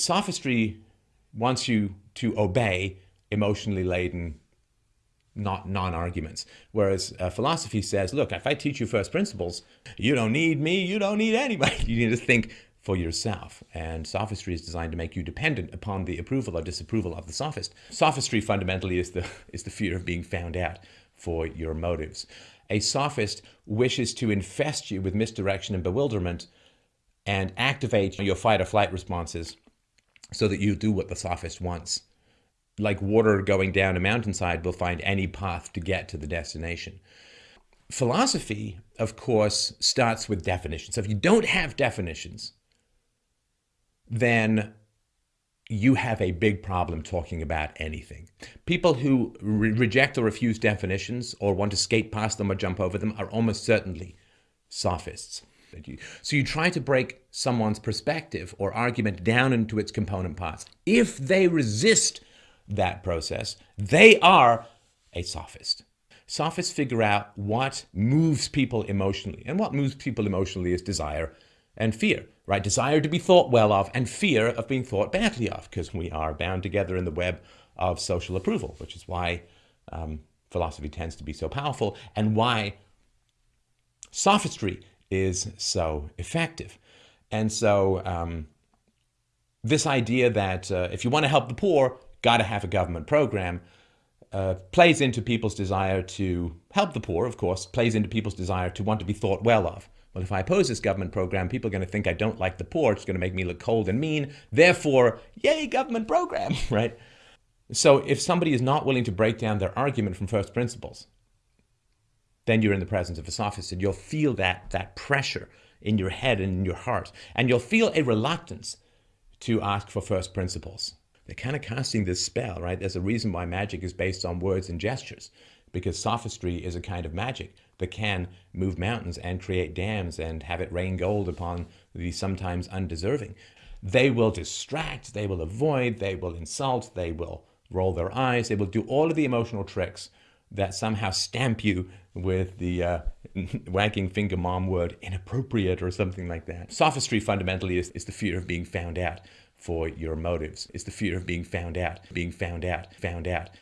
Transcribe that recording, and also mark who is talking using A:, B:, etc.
A: sophistry wants you to obey emotionally laden not non-arguments. Whereas uh, philosophy says, look, if I teach you first principles, you don't need me, you don't need anybody. You need to think for yourself. And sophistry is designed to make you dependent upon the approval or disapproval of the sophist. Sophistry fundamentally is the, is the fear of being found out for your motives. A sophist wishes to infest you with misdirection and bewilderment and activate your fight or flight responses so that you do what the sophist wants. Like water going down a mountainside will find any path to get to the destination. Philosophy, of course, starts with definitions. So if you don't have definitions, then you have a big problem talking about anything. People who re reject or refuse definitions or want to skate past them or jump over them are almost certainly sophists. So you try to break someone's perspective or argument down into its component parts. If they resist that process, they are a sophist. Sophists figure out what moves people emotionally. And what moves people emotionally is desire and fear, right? Desire to be thought well of and fear of being thought badly of because we are bound together in the web of social approval, which is why um, philosophy tends to be so powerful and why sophistry is so effective. And so um, this idea that uh, if you want to help the poor, got to have a government program, uh, plays into people's desire to help the poor, of course, plays into people's desire to want to be thought well of. Well, if I oppose this government program, people are going to think I don't like the poor. It's going to make me look cold and mean. Therefore, yay, government program, right? So if somebody is not willing to break down their argument from first principles, then you're in the presence of a sophist and you'll feel that, that pressure in your head and in your heart. And you'll feel a reluctance to ask for first principles. They're kind of casting this spell, right? There's a reason why magic is based on words and gestures, because sophistry is a kind of magic that can move mountains and create dams and have it rain gold upon the sometimes undeserving. They will distract, they will avoid, they will insult, they will roll their eyes, they will do all of the emotional tricks that somehow stamp you with the uh, wagging finger mom word inappropriate or something like that. Sophistry fundamentally is, is the fear of being found out for your motives. It's the fear of being found out, being found out, found out,